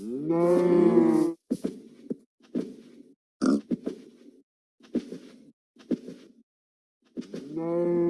No. No.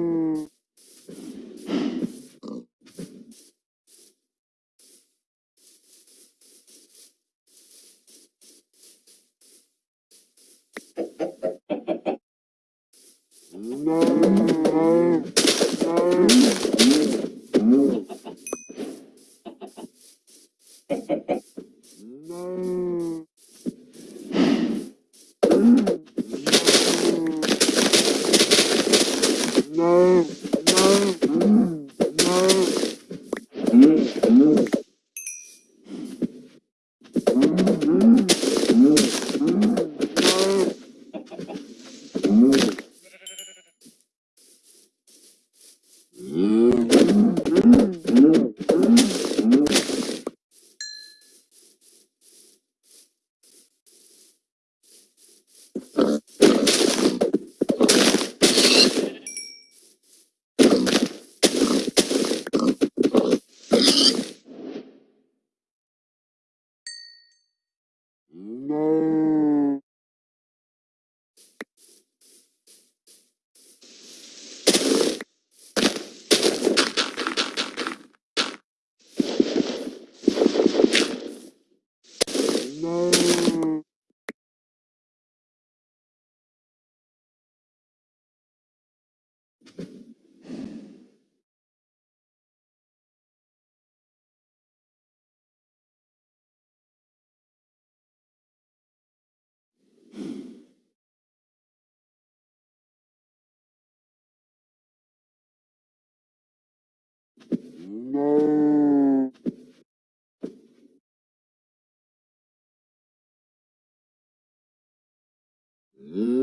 No. Mm.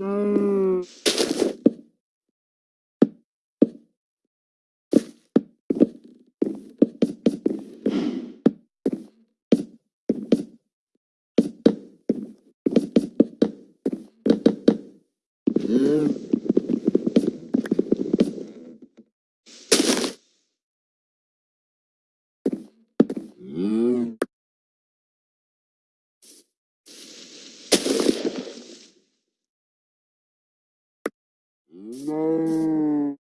Hum. No.